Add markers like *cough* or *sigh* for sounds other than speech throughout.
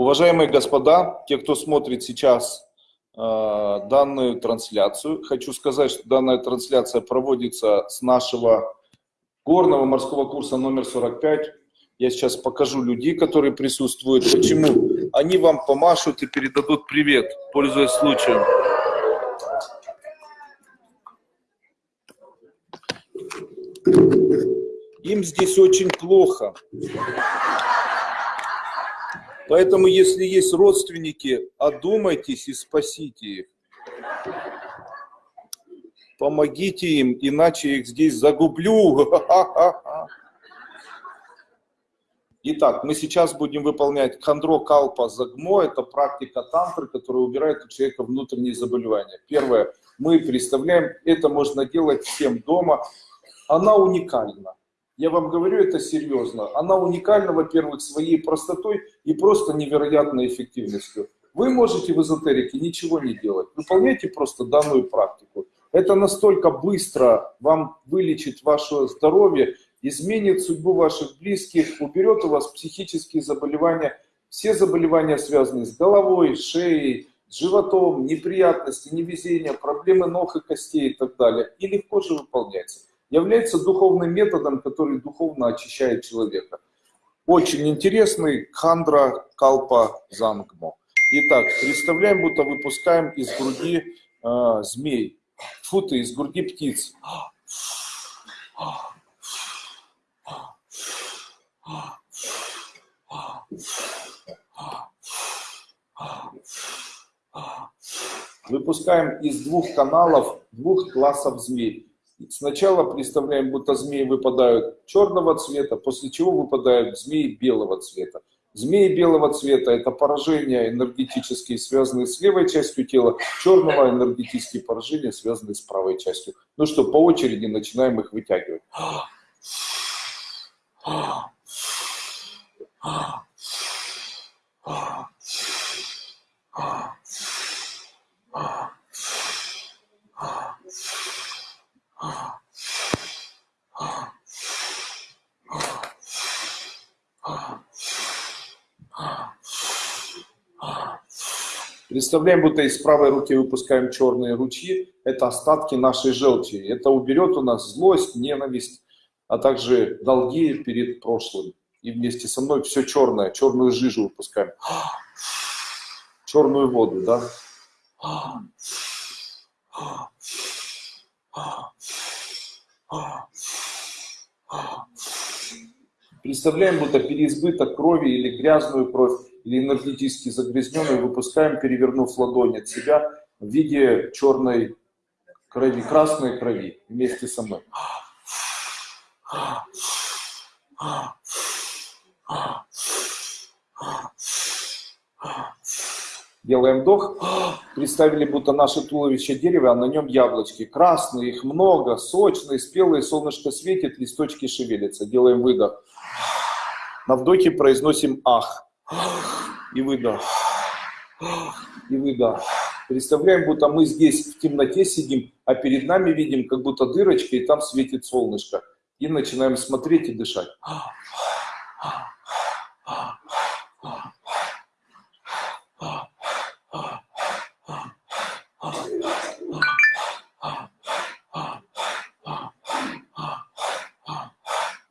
Уважаемые господа, те, кто смотрит сейчас э, данную трансляцию, хочу сказать, что данная трансляция проводится с нашего горного морского курса номер 45. Я сейчас покажу людей, которые присутствуют. Почему? Они вам помашут и передадут привет, пользуясь случаем. Им здесь очень плохо. Поэтому, если есть родственники, одумайтесь и спасите их. Помогите им, иначе их здесь загублю. *laughs* Итак, мы сейчас будем выполнять хандро калпа загмо. Это практика тантры, которая убирает у человека внутренние заболевания. Первое, мы представляем, это можно делать всем дома. Она уникальна. Я вам говорю это серьезно. Она уникальна, во-первых, своей простотой и просто невероятной эффективностью. Вы можете в эзотерике ничего не делать. Выполняйте просто данную практику. Это настолько быстро вам вылечит ваше здоровье, изменит судьбу ваших близких, уберет у вас психические заболевания, все заболевания, связанные с головой, шеей, с животом, неприятности, невезения, проблемы ног и костей и так далее. И легко же выполняется является духовным методом, который духовно очищает человека. Очень интересный хандра калпа зангмо. Итак, представляем, будто выпускаем из груди э, змей, футы из груди птиц. Выпускаем из двух каналов двух классов змей. Сначала представляем, будто змеи выпадают черного цвета, после чего выпадают змеи белого цвета. Змеи белого цвета – это поражения энергетические, связанные с левой частью тела, черного – энергетические поражения, связанные с правой частью. Ну что, по очереди начинаем их вытягивать. Представляем, будто из правой руки выпускаем черные ручьи. Это остатки нашей желчи. Это уберет у нас злость, ненависть, а также долги перед прошлым. И вместе со мной все черное, черную жижу выпускаем. Черную воду, да? Представляем, будто переизбыток крови или грязную кровь или энергетически загрязненную выпускаем, перевернув ладонь от себя в виде черной крови, красной крови вместе со мной. Делаем вдох. Представили, будто наше туловище дерево, а на нем яблочки. Красные, их много, сочные, спелые, солнышко светит, листочки шевелятся. Делаем выдох. На вдохе произносим ах. И выдох. И выдох. Представляем, будто мы здесь в темноте сидим, а перед нами видим как будто дырочка, и там светит солнышко. И начинаем смотреть и дышать.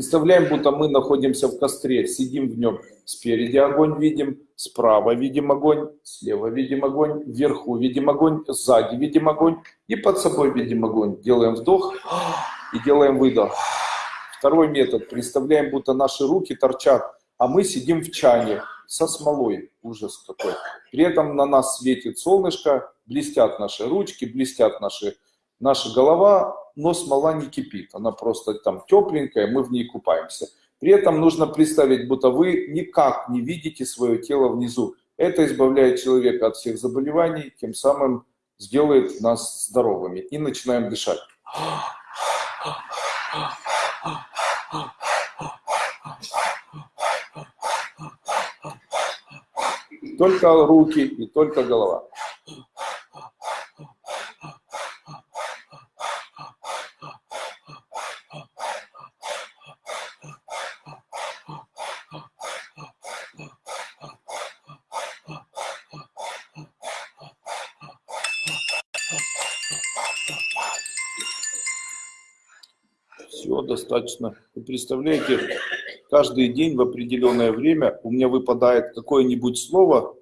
Представляем, будто мы находимся в костре, сидим в нем. Спереди огонь видим, справа видим огонь, слева видим огонь, вверху видим огонь, сзади видим огонь и под собой видим огонь. Делаем вдох и делаем выдох. Второй метод. Представляем, будто наши руки торчат, а мы сидим в чане со смолой. Ужас какой. При этом на нас светит солнышко, блестят наши ручки, блестят наши, наша голова, но смола не кипит, она просто там тепленькая, мы в ней купаемся. При этом нужно представить, будто вы никак не видите свое тело внизу. Это избавляет человека от всех заболеваний, тем самым сделает нас здоровыми. И начинаем дышать. Только руки и только голова. Достаточно. Вы представляете, каждый день в определенное время у меня выпадает какое-нибудь слово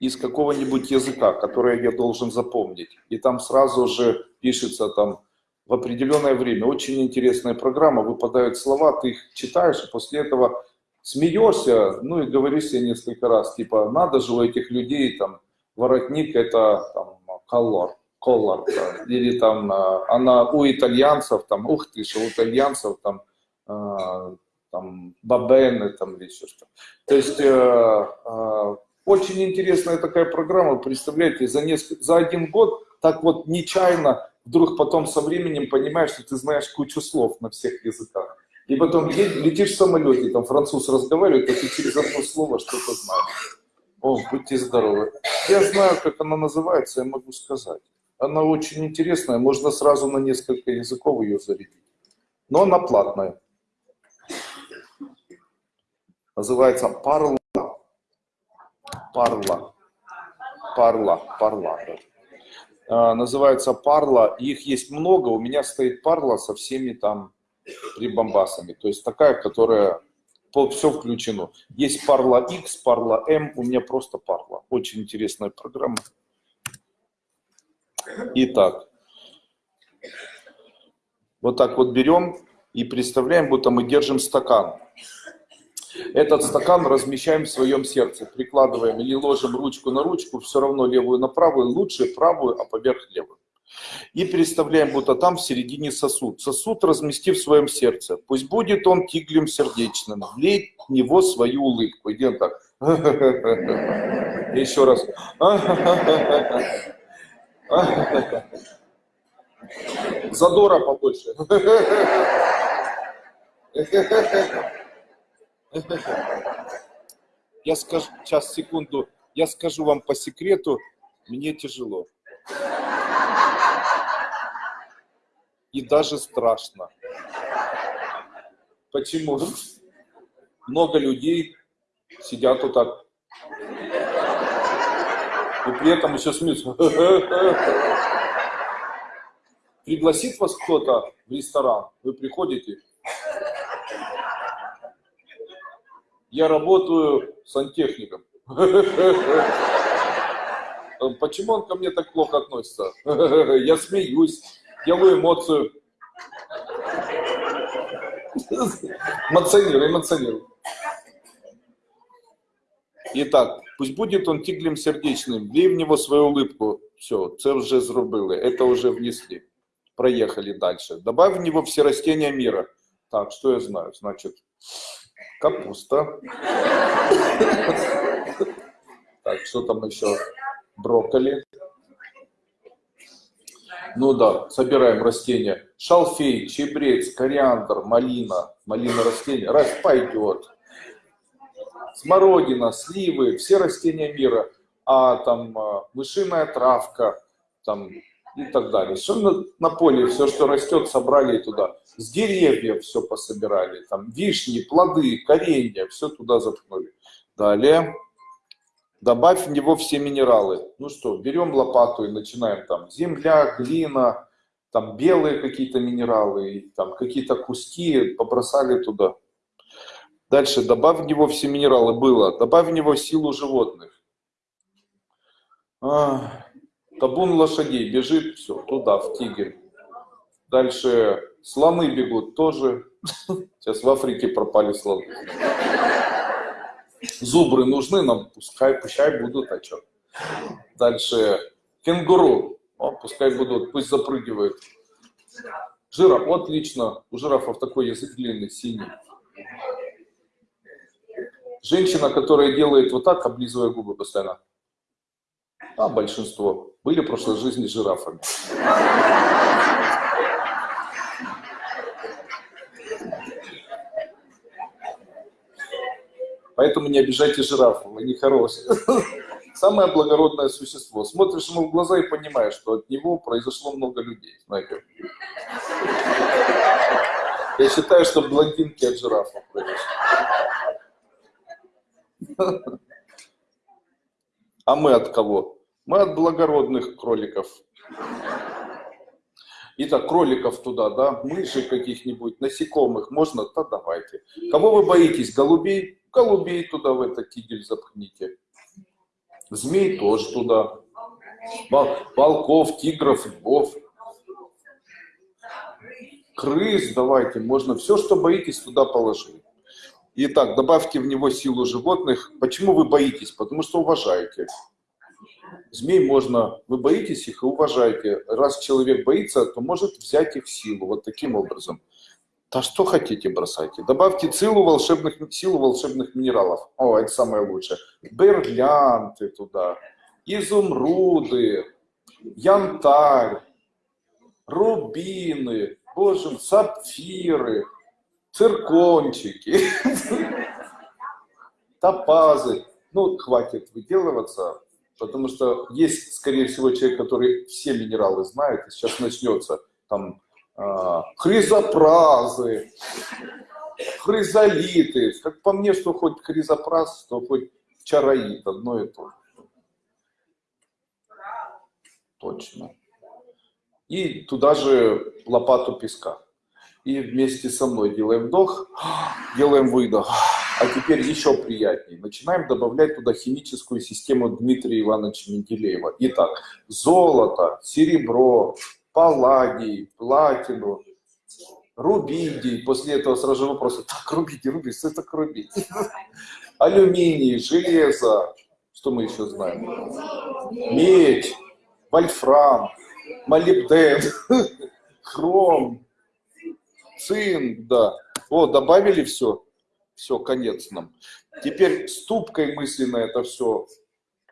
из какого-нибудь языка, которое я должен запомнить. И там сразу же пишется там в определенное время. Очень интересная программа, выпадают слова, ты их читаешь, и после этого смеешься, ну и говоришь себе несколько раз, типа, надо же у этих людей, там, воротник это там, колор, колор, да, или там, а, она у итальянцев, там, ух ты, что у итальянцев там, э, там, бабены, там, или еще что. То есть, э, э, очень интересная такая программа, представляете, за, несколько, за один год так вот нечаянно вдруг потом со временем понимаешь, что ты знаешь кучу слов на всех языках. И потом летишь в самолете, там француз разговаривает, а ты через одно слово что-то знаешь. О, будьте здоровы. Я знаю, как она называется, я могу сказать. Она очень интересная, можно сразу на несколько языков ее зарядить. Но она платная. Называется Парла. Парла. Парла. Парла. А, называется Парла. Их есть много. У меня стоит Парла со всеми там прибамбасами. То есть такая, которая все включено. Есть Parla X, Parla M, у меня просто Parla. Очень интересная программа. Итак, вот так вот берем и представляем, будто мы держим стакан. Этот стакан размещаем в своем сердце, прикладываем или ложим ручку на ручку, все равно левую на правую, лучше правую, а поверх левую. И представляем, будто там в середине сосуд. Сосуд размести в своем сердце. Пусть будет он тиглем сердечным. Влей в него свою улыбку. Идем так. *laughs* Еще раз. *laughs* Задора побольше. Я скажу, сейчас, секунду, я скажу вам по секрету, мне тяжело. и даже страшно. Почему? Много людей сидят вот так. И при этом еще смеются. *laughs* Пригласит вас кто-то в ресторан, вы приходите. Я работаю сантехником. *laughs* Почему он ко мне так плохо относится? *laughs* Я смеюсь делаю эмоцию. Эмоционирую, эмоционирую. Итак, пусть будет он тиглем сердечним, влей в него свою улыбку. Все, це вже зробили, это уже внесли. Проехали дальше. Добавь в него все растения мира. Так, что я знаю? Значит, капуста. Так, что там еще? Брокколи. Ну да, собираем растения. Шалфей, чебрец, кориандр, малина. Малина растения. Раз пойдет. Смородина, сливы, все растения мира. А там а, мышиная травка, там и так далее. Все на, на поле, все, что растет, собрали туда. С деревьев все пособирали. Там вишни, плоды, коренья, все туда заткнули. Далее. Добавь в него все минералы. Ну что, берем лопату и начинаем там земля, глина, там белые какие-то минералы, там какие-то куски побросали туда. Дальше добавь в него все минералы. Было. Добавь в него силу животных. А, табун лошадей бежит, все, туда, в тигель. Дальше слоны бегут тоже. *laughs* Сейчас в Африке пропали слоны. Зубры нужны нам, пускай, пускай будут, а что. Дальше кенгуру, О, пускай будут, пусть запрыгивают. Жираф, отлично, у жирафов такой язык длинный, синий. Женщина, которая делает вот так, облизывая губы постоянно. А большинство были в прошлой жизни жирафами. Поэтому не обижайте жирафов, они хорошие. Самое благородное существо. Смотришь ему в глаза и понимаешь, что от него произошло много людей. Знаете. Я считаю, что блондинки от жирафов произошли. А мы от кого? Мы от благородных кроликов. Итак, кроликов туда, да, мыши каких-нибудь, насекомых можно? Да давайте. Кого вы боитесь? Голубей? Голубей туда в этот кидель запхните. Змей тоже туда. Волков, тигров, львов. Крыс давайте, можно все, что боитесь, туда положить. Итак, добавьте в него силу животных. Почему вы боитесь? Потому что уважаете. Змей можно, вы боитесь их и уважаете. Раз человек боится, то может взять их силу. Вот таким образом. Да что хотите, бросайте. Добавьте силу волшебных, силу волшебных минералов. О, это самое лучшее. Бриллианты туда, изумруды, янтарь, рубины, боже, сапфиры, циркончики, топазы. Ну, хватит выделываться, потому что есть, скорее всего, человек, который все минералы знает, и сейчас начнется там а, хризопразы, хризолиты. Как по мне, что хоть хризопраз, то хоть чароид, одно и то же. Точно. И туда же лопату песка. И вместе со мной делаем вдох, делаем выдох. А теперь еще приятнее. Начинаем добавлять туда химическую систему Дмитрия Ивановича Менделеева. Итак, золото, серебро, палладий, платину, рубидий. После этого сразу же вопросы, так, рубидий, рубидий, что это рубидий? *laughs* Алюминий, железо, что мы еще знаем? Медь, вольфрам, молибден, *laughs* хром, цинк, да. О, добавили все? Все, конец нам. Теперь ступкой мысленно это все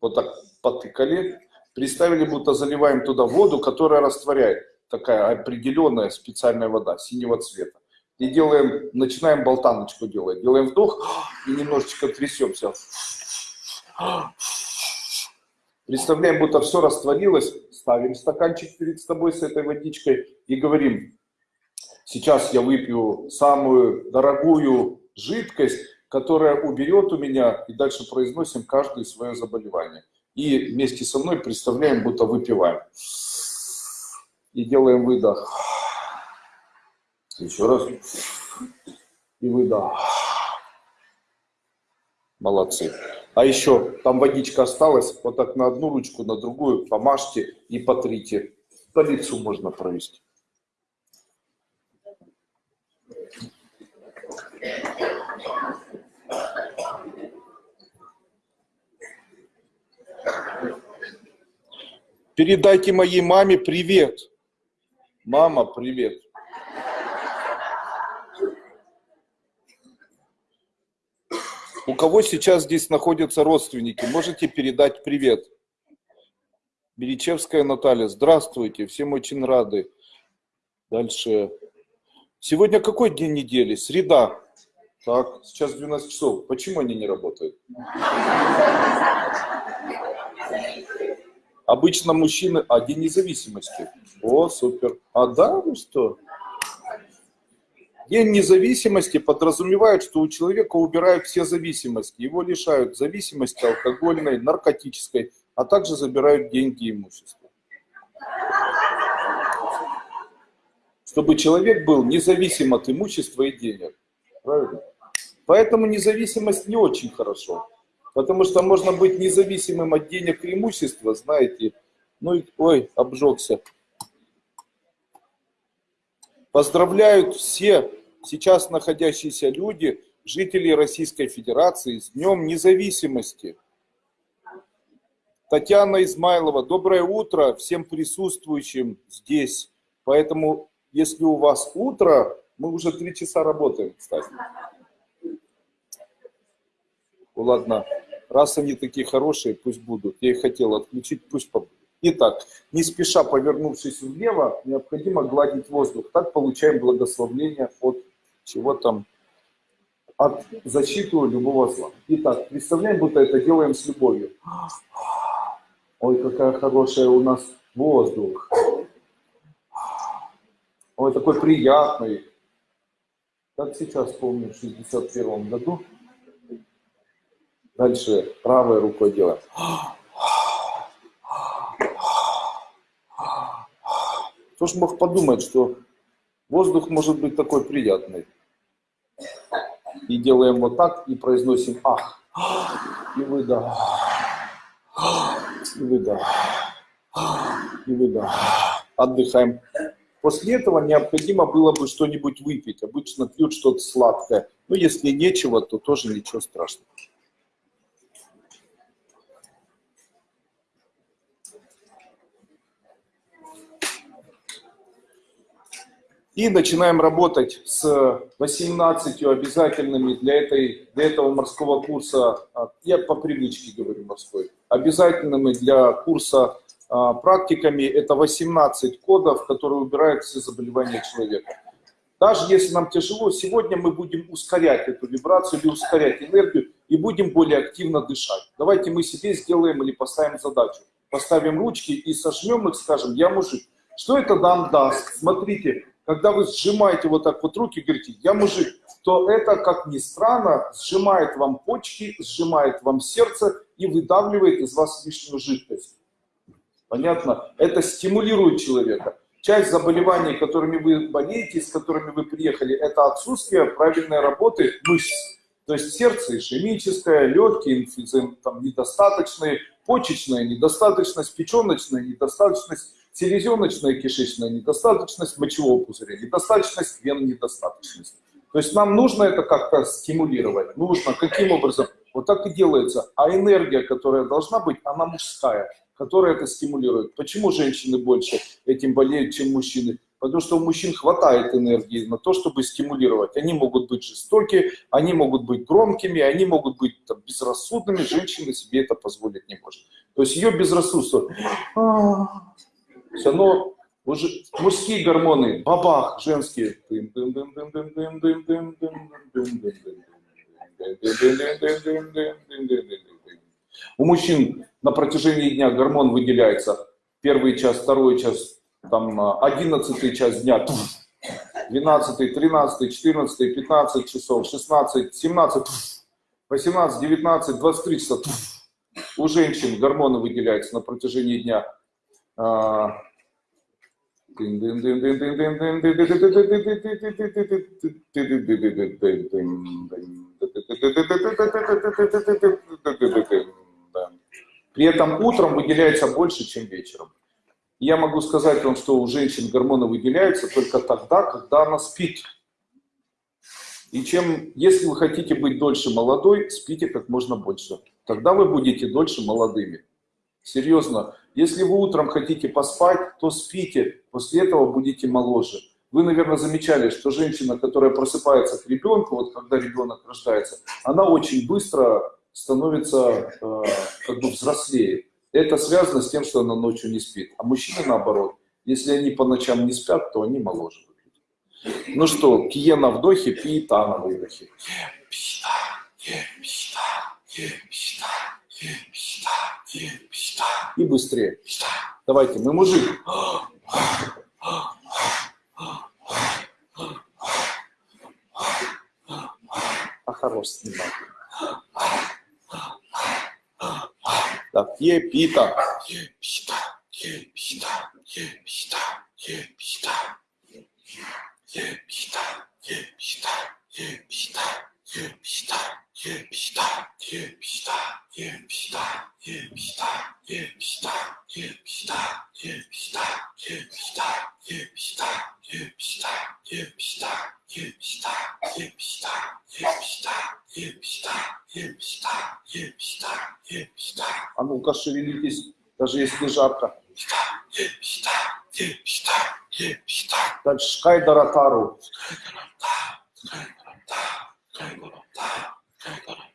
вот так потыкали. Представили, будто заливаем туда воду, которая растворяет. Такая определенная специальная вода синего цвета. И делаем, начинаем болтаночку делать. Делаем вдох и немножечко трясемся. Представляем, будто все растворилось, ставим стаканчик перед собой с этой водичкой и говорим, сейчас я выпью самую дорогую жидкость, которая уберет у меня, и дальше произносим каждое свое заболевание. И вместе со мной представляем, будто выпиваем. И делаем выдох. Еще раз. И выдох. Молодцы. А еще там водичка осталась, вот так на одну ручку, на другую помажьте и потрите. По лицу можно провести. Передайте моей маме привет. Мама, привет. У кого сейчас здесь находятся родственники, можете передать привет. Беречевская Наталья, здравствуйте, всем очень рады. Дальше. Сегодня какой день недели? Среда. Так, сейчас 12 часов. Почему они не работают? Обычно мужчины... А, день независимости. О, супер. А да, ну что? День независимости подразумевает, что у человека убирают все зависимости. Его лишают зависимости алкогольной, наркотической, а также забирают деньги и имущество. Чтобы человек был независим от имущества и денег. Правильно? Поэтому независимость не очень хорошо. Потому что можно быть независимым от денег и имущества, знаете. Ну и, ой, обжегся. Поздравляют все сейчас находящиеся люди, жители Российской Федерации, с Днем Независимости. Татьяна Измайлова, доброе утро всем присутствующим здесь. Поэтому, если у вас утро, мы уже три часа работаем, кстати. Ну, ладно, раз они такие хорошие, пусть будут. Я их хотел отключить, пусть побудут. Итак, не спеша повернувшись влево, необходимо гладить воздух. Так получаем благословление от чего там, от защиту любого зла. Итак, представляем, будто это делаем с любовью. Ой, какая хорошая у нас воздух. Ой, такой приятный. Как сейчас помню, в 61 году. Дальше правой рукой делаем. Кто ж мог подумать, что воздух может быть такой приятный. И делаем вот так, и произносим ах, и выдох, и выдох, и выдох. Отдыхаем. После этого необходимо было бы что-нибудь выпить. Обычно пьют что-то сладкое. Но если нечего, то тоже ничего страшного. И начинаем работать с 18 обязательными для, этой, для этого морского курса, а, я по привычке говорю морской, обязательными для курса а, практиками это 18 кодов, которые убирают все заболевания человека. Даже если нам тяжело, сегодня мы будем ускорять эту вибрацию или ускорять энергию и будем более активно дышать. Давайте мы себе сделаем или поставим задачу. Поставим ручки и сожмем их, скажем, я мужик. Что это нам даст? Смотрите, когда вы сжимаете вот так вот руки, говорите, я мужик, то это, как ни странно, сжимает вам почки, сжимает вам сердце и выдавливает из вас лишнюю жидкость. Понятно? Это стимулирует человека. Часть заболеваний, которыми вы болеете, с которыми вы приехали, это отсутствие правильной работы мышц. То есть сердце ишемическое, легкие, там, недостаточные, почечная недостаточность, печеночная недостаточность, селезеночная кишечная недостаточность, мочевого пузыря недостаточность, вен недостаточность. То есть нам нужно это как-то стимулировать. Нужно. Каким образом? Вот так и делается. А энергия, которая должна быть, она мужская, которая это стимулирует. Почему женщины больше этим болеют, чем мужчины? Потому что у мужчин хватает энергии на то, чтобы стимулировать. Они могут быть жестокие, они могут быть громкими, они могут быть там, безрассудными. Женщина себе это позволить не может. То есть ее безрассудство все равно уже мужские гормоны, бабах, женские. У мужчин на протяжении дня гормон выделяется первый час, второй час, там одиннадцатый час дня, 12, 13, 14, 15 часов, 16, 17, 18, 19, 23 часа. У женщин гормоны выделяются на протяжении дня при этом утром выделяется больше, чем вечером. Я могу сказать вам, что у женщин гормоны выделяются только тогда, когда она спит. И чем, если вы хотите быть дольше молодой, спите как можно больше. Тогда вы будете дольше молодыми. Серьезно, если вы утром хотите поспать, то спите, после этого будете моложе. Вы, наверное, замечали, что женщина, которая просыпается к ребенку, вот когда ребенок рождается, она очень быстро становится э, как бы взрослее. Это связано с тем, что она ночью не спит. А мужчины наоборот. Если они по ночам не спят, то они моложе. Ну что, кие на вдохе, пиета на выдохе. Пиета, пиета, пиета. И быстрее. Давайте, мы мужик. А хорош снимать. Так, е, пита. Пита, пита, пита, пита. Пита, пита, пита. Писта, писта, писта, писта, писта, а ну-ка, шевелитесь, даже если жарко. Дальше Шкайдаратару. Шкайдаратару.